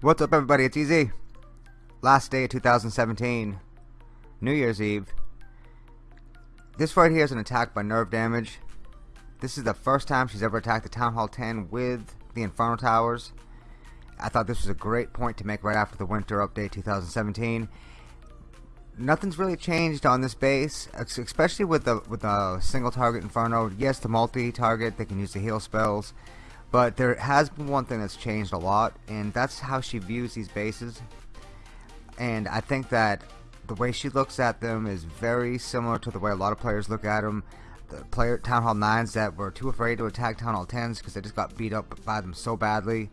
What's up everybody, it's Easy. Last day of 2017, New Year's Eve. This right here is an attack by nerve damage. This is the first time she's ever attacked the Town Hall 10 with the Inferno Towers. I thought this was a great point to make right after the Winter Update 2017. Nothing's really changed on this base, especially with the with the single target Inferno. Yes, the multi-target, they can use the heal spells. But there has been one thing that's changed a lot, and that's how she views these bases. And I think that the way she looks at them is very similar to the way a lot of players look at them. The player Town Hall 9s that were too afraid to attack Town Hall 10s because they just got beat up by them so badly.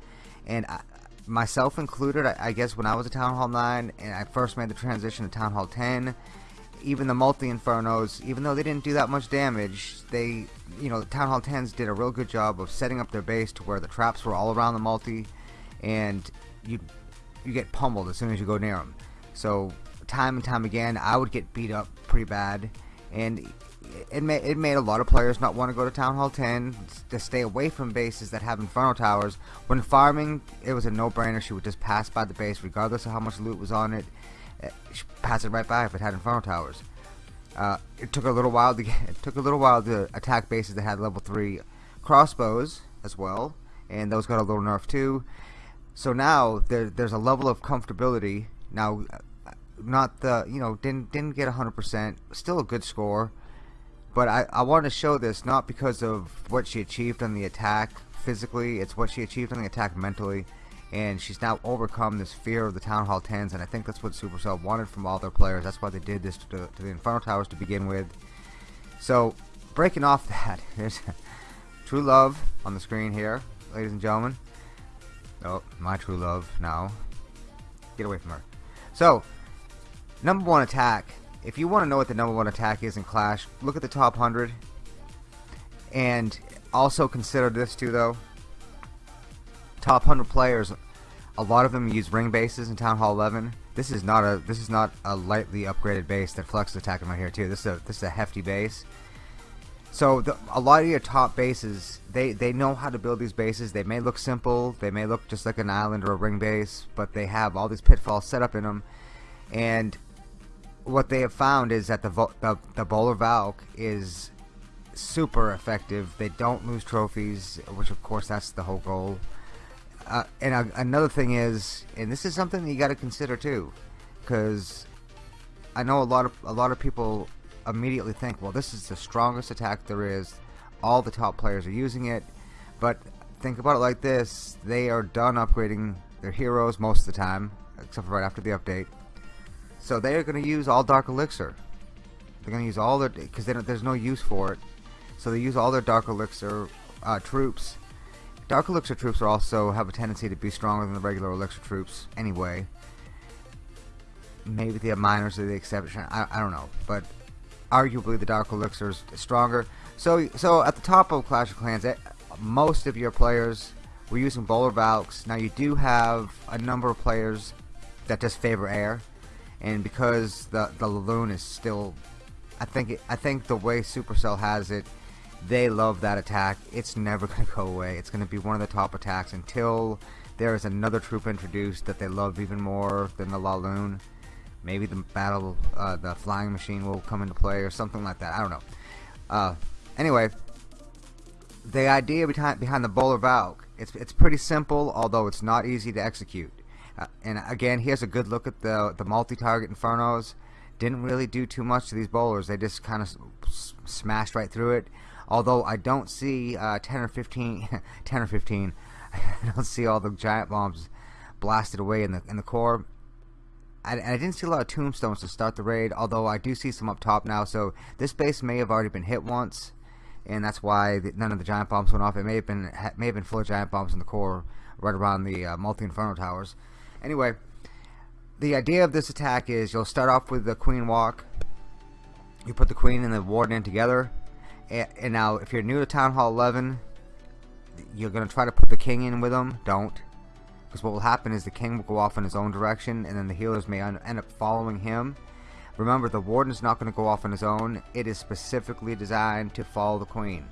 And I, myself included, I, I guess when I was a Town Hall 9 and I first made the transition to Town Hall 10, even the multi infernos even though they didn't do that much damage they you know the town hall 10s did a real good job of setting up their base to where the traps were all around the multi and you you get pummeled as soon as you go near them so time and time again I would get beat up pretty bad and it made, it made a lot of players not want to go to Town Hall 10 to stay away from bases that have Inferno Towers. When farming, it was a no-brainer. She would just pass by the base regardless of how much loot was on it She pass it right by if it had Inferno Towers. Uh, it took a little while to get, it took a little while to attack bases that had level three crossbows as well, and those got a little nerf too. So now there, there's a level of comfortability. Now, not the you know didn't didn't get 100%, still a good score, but I I want to show this not because of what she achieved on the attack physically, it's what she achieved on the attack mentally. And she's now overcome this fear of the Town Hall 10s and I think that's what Supercell wanted from all their players. That's why they did this to, to the Inferno Towers to begin with. So breaking off that here's True Love on the screen here ladies and gentlemen. Oh my True Love now. Get away from her. So number one attack if you want to know what the number one attack is in Clash look at the top 100 and also consider this too though top 100 players, a lot of them use ring bases in Town Hall 11. This is not a this is not a lightly upgraded base that Flex is attacking right here too. This is a this is a hefty base. So the, a lot of your top bases, they they know how to build these bases. They may look simple, they may look just like an island or a ring base, but they have all these pitfalls set up in them. And what they have found is that the the, the bowler Valk is super effective. They don't lose trophies, which of course that's the whole goal. Uh, and another thing is, and this is something you got to consider too, because I know a lot of a lot of people immediately think, well, this is the strongest attack there is. All the top players are using it, but think about it like this: they are done upgrading their heroes most of the time, except for right after the update. So they are going to use all Dark Elixir. They're going to use all their because there's no use for it. So they use all their Dark Elixir uh, troops Dark Elixir troops are also have a tendency to be stronger than the regular Elixir troops anyway. Maybe the miners are the exception. I, I don't know, but arguably the Dark Elixir is stronger. So, so at the top of Clash of Clans, eh, most of your players were using Bowler Valks. Now you do have a number of players that just favor air, and because the the Laloon is still, I think I think the way Supercell has it they love that attack. It's never going to go away. It's going to be one of the top attacks until there is another troop introduced that they love even more than the Laloon. Maybe the battle, uh, the flying machine will come into play or something like that. I don't know. Uh, anyway, the idea behind behind the Bowler Valk, it's it's pretty simple, although it's not easy to execute. Uh, and again, here's a good look at the the multi-target Infernos. Didn't really do too much to these bowlers. They just kind of smashed right through it. Although I don't see uh, 10 or 15 10 or 15 I don't see all the giant bombs blasted away in the in the core. I, I didn't see a lot of tombstones to start the raid although I do see some up top now. So this base may have already been hit once and that's why the, none of the giant bombs went off. It may have been may have been full of giant bombs in the core right around the uh, multi-inferno towers anyway the idea of this attack is you'll start off with the queen walk you put the queen and the warden in together And, and now, if you're new to Town Hall 11, you're going to try to put the king in with them. Don't. Because what will happen is the king will go off in his own direction, and then the healers may end up following him. Remember, the warden is not going to go off on his own. It is specifically designed to follow the queen.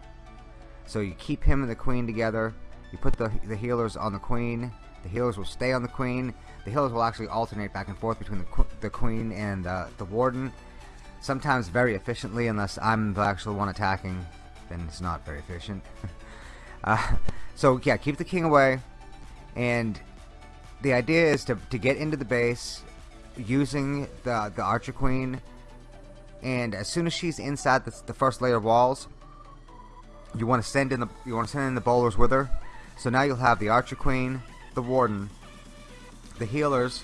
So you keep him and the queen together. You put the, the healers on the queen. The healers will stay on the queen. The healers will actually alternate back and forth between the, the queen and uh, the warden. Sometimes very efficiently, unless I'm the actual one attacking, then it's not very efficient. uh, so yeah, keep the king away. And the idea is to, to get into the base using the, the archer queen. And as soon as she's inside the, the first layer of walls, you want to send in the you want to send in the bowlers with her. So now you'll have the archer queen, the warden, the healers.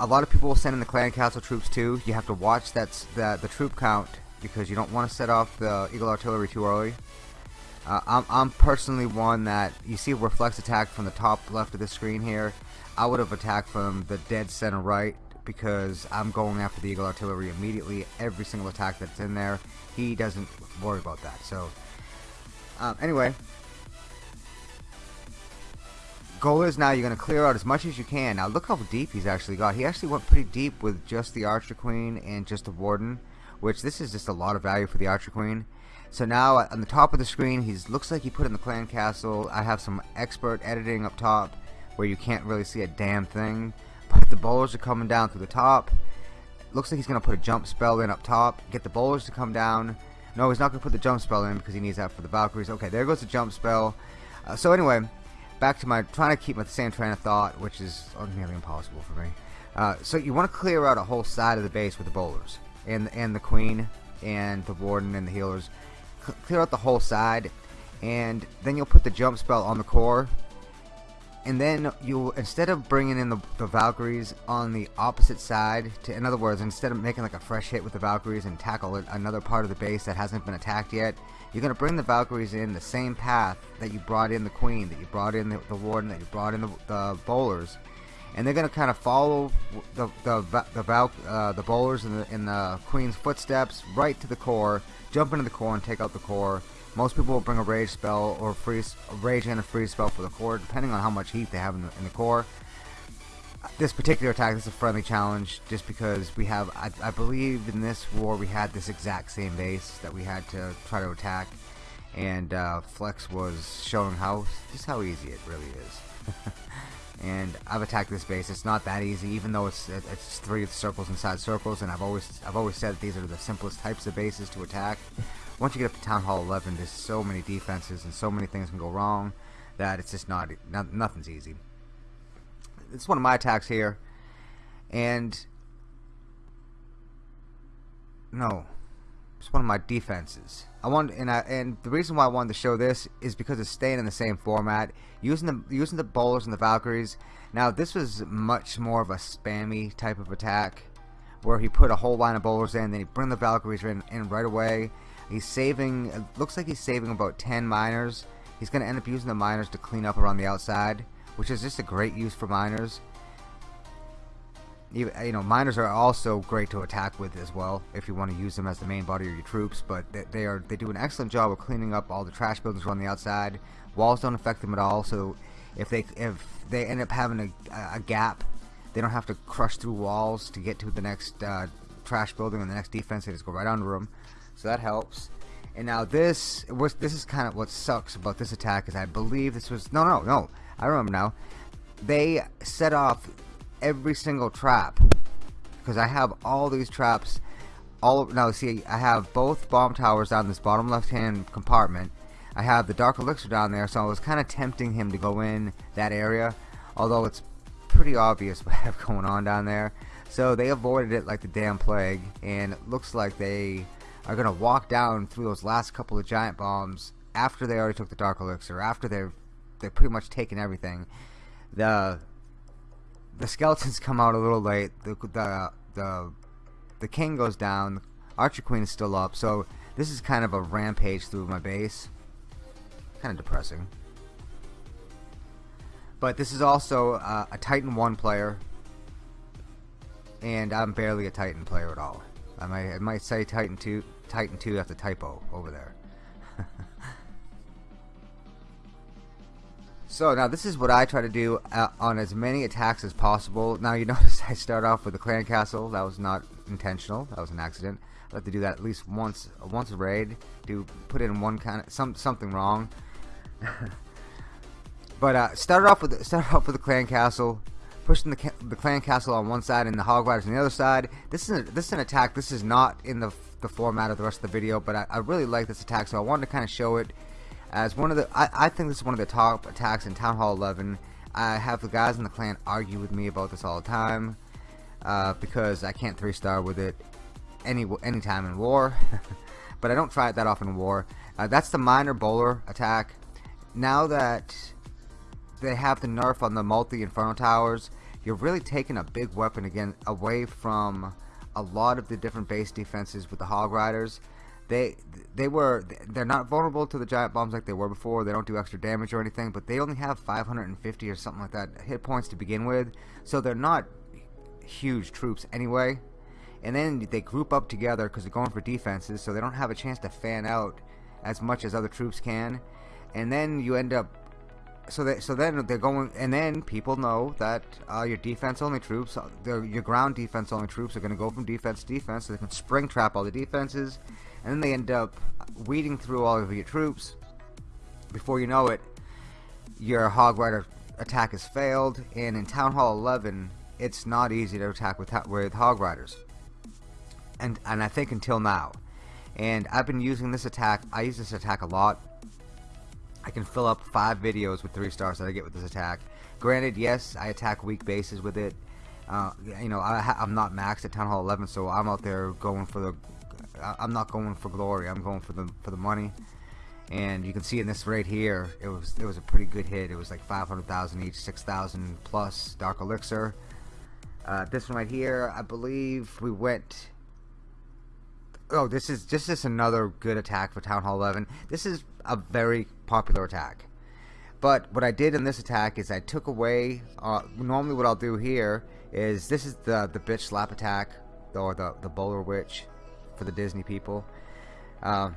A lot of people will send in the clan castle troops too. You have to watch that's the the troop count because you don't want to set off the eagle artillery too early. Uh, I'm, I'm personally one that you see reflex attack from the top left of the screen here. I would have attacked from the dead center right because I'm going after the Eagle Artillery immediately. Every single attack that's in there, he doesn't worry about that. So, um, anyway, goal is now you're going to clear out as much as you can. Now look how deep he's actually got. He actually went pretty deep with just the Archer Queen and just the Warden, which this is just a lot of value for the Archer Queen. So now on the top of the screen, he looks like he put in the clan castle. I have some expert editing up top where you can't really see a damn thing. But the bowlers are coming down through the top. Looks like he's going to put a jump spell in up top. Get the bowlers to come down. No, he's not going to put the jump spell in because he needs that for the Valkyries. Okay, there goes the jump spell. Uh, so anyway, back to my trying to keep my same train of thought, which is nearly impossible for me. Uh, so you want to clear out a whole side of the base with the bowlers and and the queen and the warden and the healers. C clear out the whole side, and then you'll put the jump spell on the core and then you instead of bringing in the, the Valkyries on the opposite side to in other words instead of making like a fresh hit with the Valkyries and tackle another part of the base that hasn't been attacked yet you're gonna bring the Valkyries in the same path that you brought in the Queen that you brought in the, the Warden that you brought in the, the bowlers. And they're gonna kind of follow the the the, Val, uh, the bowlers in the, in the Queen's footsteps right to the core jump into the core and take out the core most people will bring a rage spell or freeze, rage and a freeze spell for the core, depending on how much heat they have in the, in the core. This particular attack this is a friendly challenge just because we have, I, I believe in this war we had this exact same base that we had to try to attack and uh, Flex was showing how just how easy it really is. and I've attacked this base. It's not that easy, even though it's it's three circles inside circles. And I've always I've always said these are the simplest types of bases to attack once you get up to Town Hall 11, there's so many defenses and so many things can go wrong that it's just not, not nothing's easy. It's one of my attacks here, and no, it's one of my defenses. I want and I and the reason why I wanted to show this is because it's staying in the same format, using the using the bowlers and the Valkyries. Now this was much more of a spammy type of attack, where he put a whole line of bowlers in, then he bring the Valkyries in, in right away, He's saving, it looks like he's saving about 10 miners. He's going to end up using the miners to clean up around the outside, which is just a great use for miners. You, you know, miners are also great to attack with as well if you want to use them as the main body of your troops. But they, they are they do an excellent job of cleaning up all the trash buildings around the outside. Walls don't affect them at all. So if they if they end up having a, a gap, they don't have to crush through walls to get to the next uh, trash building and the next defense. They just go right under them so that helps. And now this was this is kind of what sucks about this attack is I believe this was no no no. I remember now. They set off every single trap. Because I have all these traps. All now see I have both bomb towers down this bottom left hand compartment. I have the dark elixir down there so I was kind of tempting him to go in that area although it's pretty obvious what I have going on down there. So they avoided it like the damn plague and it looks like they are going to walk down through those last couple of giant bombs after they already took the Dark Elixir, after they've they've pretty much taken everything. The the skeletons come out a little late. The the the the king goes down. Archer Queen is still up. So this is kind of a rampage through my base. Kind of depressing. But this is also uh, a Titan 1 player. And I'm barely a Titan player at all. I might, I might say Titan 2, Titan 2, that's a typo over there. so now this is what I try to do uh, on as many attacks as possible. Now you notice I start off with the clan castle. That was not intentional. That was an accident. I have to do that at least once once a raid. Do put in one kind of some something wrong. but uh, started off with started off with the clan castle pushing the, the clan castle on one side and the hog riders on the other side. This is a, this is an attack. This is not in the the format of the rest of the video, but I, I really like this attack, so I wanted to kind of show it as one of the. I, I think this is one of the top attacks in Town Hall 11. I have the guys in the clan argue with me about this all the time uh, because I can't three star with it any any time in war, but I don't try it that often in war. Uh, that's the miner bowler attack. Now that they have the nerf on the multi Inferno Towers, you're really taking a big weapon again away from a lot of the different base defenses with the Hog Riders. They they were they're not vulnerable to the giant bombs like they were before. They don't do extra damage or anything, but they only have 550 or something like that hit points to begin with, so they're not huge troops anyway. And then they group up together because they're going for defenses, so they don't have a chance to fan out as much as other troops can. And then you end up so so then they're going and then people know that uh, your defense only troops uh, your ground defense only troops are going to go from defense to defense so they can spring trap all the defenses and then they end up weeding through all of your troops. Before you know it your hog rider attack has failed and in town hall 11 it's not easy to attack with with hog riders. And and I think until now. And I've been using this attack I use this attack a lot I can fill up five videos with three stars that I get with this attack. Granted, yes, I attack weak bases with it. Uh, you know, I, am not maxed at Town Hall 11, so I'm out there going for the. I'm not going for glory. I'm going for the for the money. And you can see in this right here, it was it was a pretty good hit. It was like 500,000 each, 6,000 plus Dark Elixir. Uh, this one right here, I believe we went oh, this is just this another good attack for Town Hall 11. This is a very popular attack. But what I did in this attack is I took away. Uh, normally, what I'll do here is this is the the bitch slap attack, or the the bowler witch for the Disney people. Um,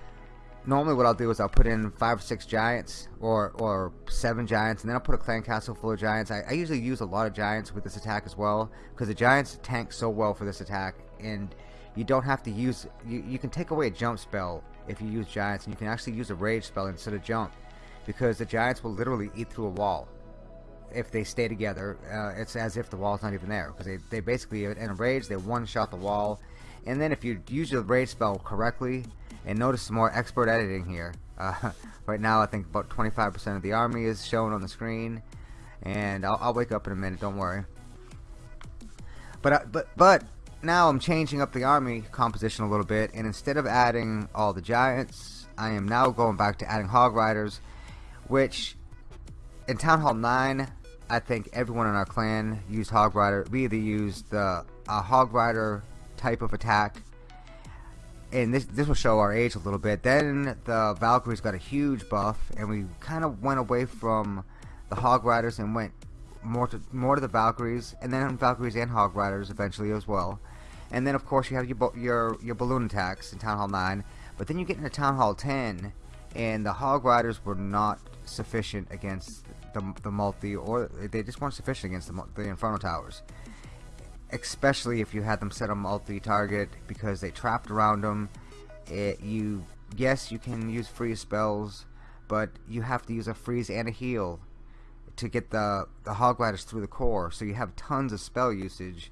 normally, what I'll do is I'll put in five or six giants, or or seven giants, and then I'll put a clan castle full of giants. I, I usually use a lot of giants with this attack as well, because the giants tank so well for this attack, and you don't have to use you, you can take away a jump spell if you use giants and you can actually use a rage spell instead of jump because the giants will literally eat through a wall if they stay together. Uh, it's as if the wall's not even there because they, they basically in a rage they one shot the wall. And then if you use your rage spell correctly and notice some more expert editing here uh, right now I think about 25% of the army is shown on the screen and I'll, I'll wake up in a minute don't worry. But uh, but but now I'm changing up the army composition a little bit and instead of adding all the giants I am now going back to adding hog riders which in Town Hall 9 I think everyone in our clan used hog rider. We either used the a hog rider type of attack and this this will show our age a little bit. Then the Valkyries got a huge buff and we kind of went away from the hog riders and went more to more to the Valkyries, and then Valkyries and Hog Riders eventually as well. And then of course you have your your your balloon attacks in Town Hall 9. But then you get into Town Hall 10, and the Hog Riders were not sufficient against the the multi, or they just weren't sufficient against the the Inferno Towers. Especially if you had them set a multi-target because they trapped around them. It, you yes you can use freeze spells, but you have to use a freeze and a heal to get the, the Hog through the core, so you have tons of spell usage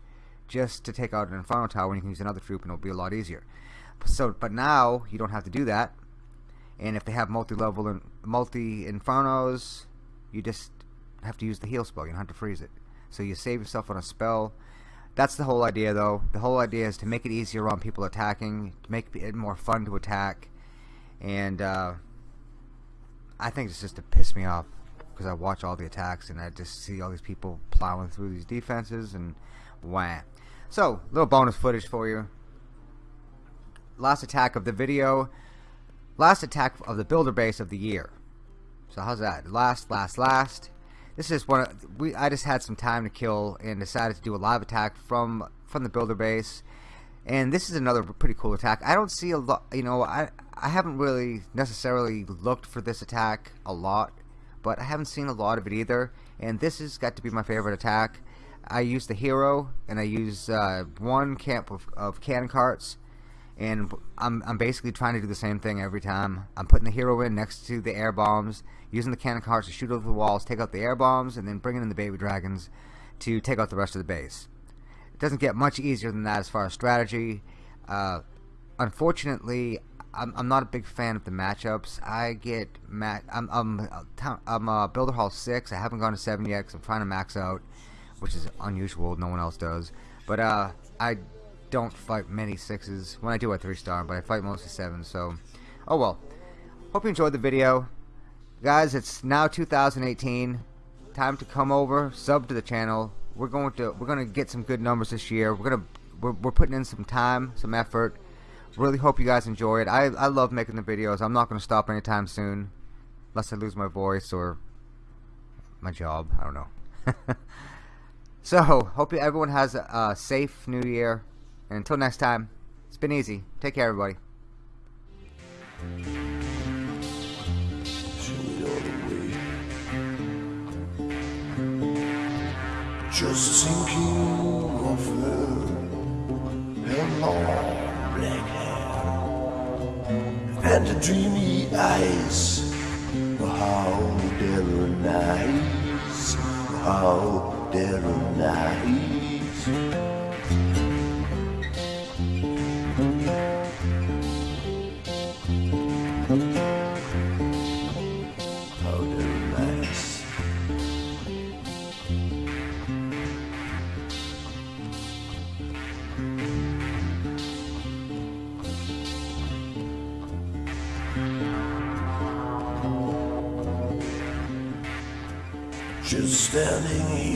just to take out an Inferno Tower when you can use another troop and it'll be a lot easier. So, but now you don't have to do that, and if they have multi-level and multi-Infernos, you just have to use the heal spell. You don't have to freeze it. So you save yourself on a spell. That's the whole idea, though. The whole idea is to make it easier on people attacking, to make it more fun to attack, and uh, I think it's just to piss me off because I watch all the attacks and I just see all these people plowing through these defenses and wham. So, little bonus footage for you. Last attack of the video. Last attack of the builder base of the year. So how's that? Last, last, last. This is one. Of, we I just had some time to kill and decided to do a live attack from from the builder base. And this is another pretty cool attack. I don't see a lot, you know, I, I haven't really necessarily looked for this attack a lot, but I haven't seen a lot of it either. And this has got to be my favorite attack. I use the hero, and I use uh, one camp of, of cannon carts, and I'm, I'm basically trying to do the same thing every time. I'm putting the hero in next to the air bombs, using the cannon carts to shoot over the walls, take out the air bombs, and then bringing in the baby dragons to take out the rest of the base. It doesn't get much easier than that as far as strategy. Uh, unfortunately, I'm, I'm not a big fan of the matchups. I get mat. I'm I'm I'm a Builder Hall six. I haven't gone to seven yet because I'm trying to max out, which is unusual. No one else does. But uh, I don't fight many sixes. When I do, a three star, but I fight mostly sevens. So, oh well. Hope you enjoyed the video, guys. It's now 2018. Time to come over, sub to the channel. We're going to we're going to get some good numbers this year. We're gonna we're, we're putting in some time, some effort. Really hope you guys enjoy it. I, I love making the videos. I'm not going to stop anytime soon. Unless I lose my voice or my job. I don't know. so, hope everyone has a, a safe new year. And until next time, it's been easy. Take care, everybody. The dreamy eyes. How they're nice, how standing here